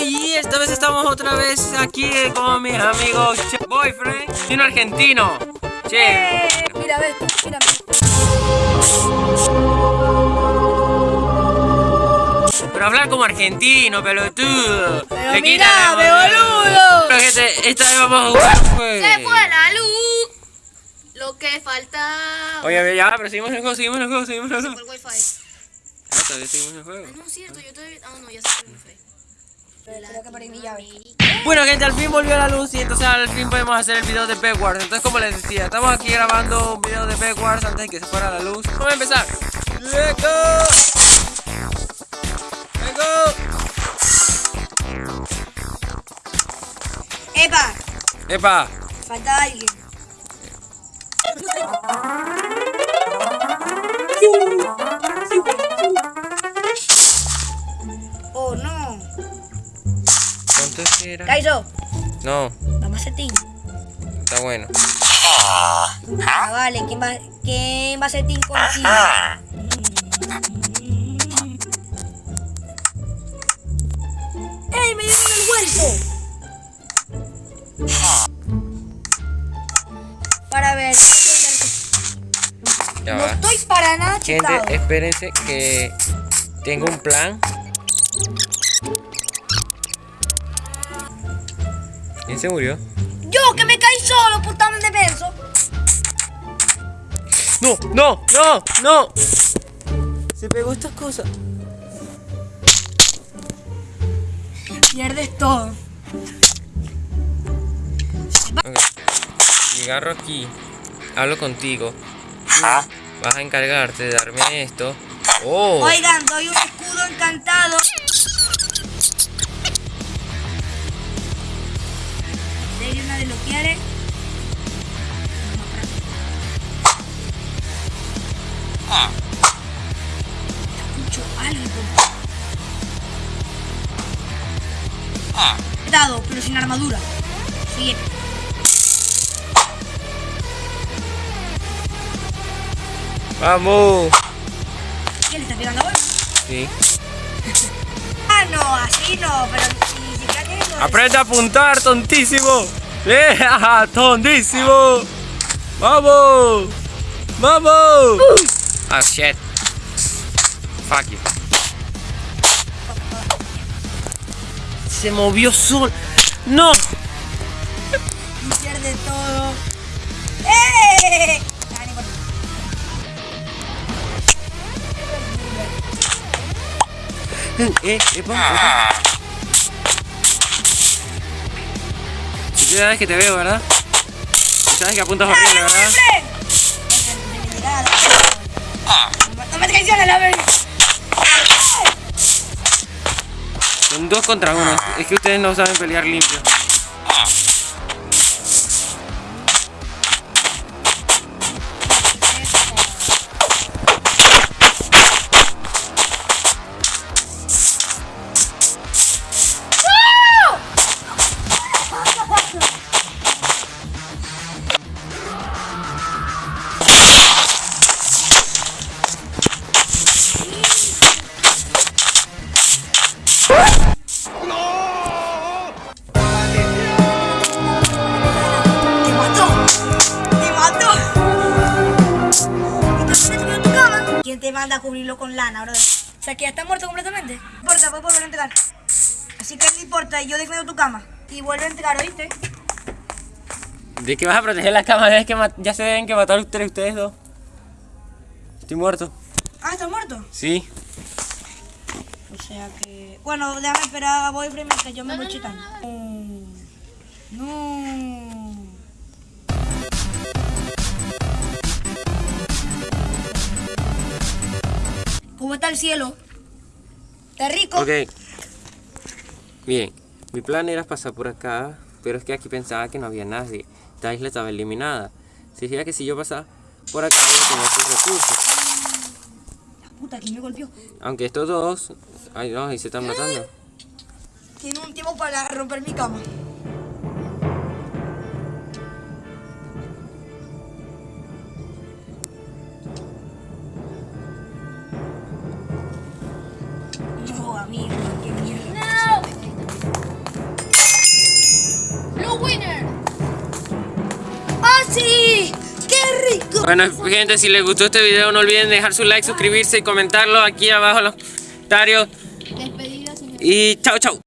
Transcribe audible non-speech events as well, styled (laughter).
y esta vez estamos otra vez aquí con mis amigos Che- Boyfriend y un argentino. Che, Mira, ves, mira. pero hablar como argentino, pelotudo. Pero ve el- boludo. Pero gente, esta vez vamos a jugar juego. Se fue la luz. Lo que faltaba. Oye, ya, pero seguimos en el juego, seguimos en el juego, seguimos en el Por juego. Todavía seguimos en el juego. Ah, no es cierto, yo todavía. Ah, no, ya se fue el wifi. Creo que perdí mi llave. Bueno gente, al fin volvió la luz y entonces al fin podemos hacer el video de Backwars Entonces como les decía, estamos aquí grabando un video de Backwars antes de que se fuera la luz Vamos a empezar ¡Let's go! ¡Let's go! ¡Epa! ¡Epa! Falta alguien. ¿Cuánto es que era? Kaizo, No, vamos a setín. está bueno Ah, vale, ¿quién va, quién va a setín contigo? ¡Ey, me dieron el huerto! Para ver, Ya no va estoy para nada Gente, chutado. espérense que tengo un plan ¿Quién se murió? Yo que me caí solo, puta de beso. ¡No! ¡No! ¡No! ¡No! Se pegó estas cosas Pierdes todo. Ok. Y agarro aquí, hablo contigo. Vas a encargarte de darme esto. Oh, Oigan, doy un encantado. Alguien nadie lo quiere. Escucho algo. He dado, pero sin armadura. Sigue. vamos. ¿Quién le está pegando ahora? Sí. (laughs) Ah, no, así no, pero ni siquiera tiene todo Aprende a apuntar, tontísimo. ¡Eh, (laughs) tontísimo. Vamos. Vamos. Ah, shit. Fuck you. Se movió solo. No. y pierde todo. ¡Eh! Eh, epa, epa. Que te veo, ¿verdad? Sabes que apuntas horrible, ¿verdad? No me traiciones la vez. Son dos contra uno. Es que ustedes no saben pelear limpio. Te manda a cubrirlo con lana, bro? O sea, que ya está muerto completamente. No importa, puedes volver a entregar. Así que no importa, yo defiendo tu cama. Y vuelve a entregar, ¿oíste? ¿De qué vas a proteger la cama? Es que ya se deben que matar ustedes, ustedes dos. Estoy muerto. Ah, ¿estás muerto? Sí. O sea que... Bueno, déjame esperar a Boyfriend que yo me voy chitando. No. No. ¿Cómo está el cielo? ¿Está rico? Ok. Bien. Mi plan era pasar por acá, pero es que aquí pensaba que no había nadie. Esta isla estaba eliminada. Significa que si yo pasaba por acá voy a tener sus recursos. Puta, ¿quién me golpeó? Aunque estos dos... Ay, no, y se están matando. Tiene un tiempo para romper mi cama. ¡No! ¡Blue Winner! ¡Ah, sí! ¡Qué rico! Bueno, gente, si les gustó este video, no olviden dejar su like, suscribirse y comentarlo aquí abajo en los comentarios. Despedidos. Y chao, chao.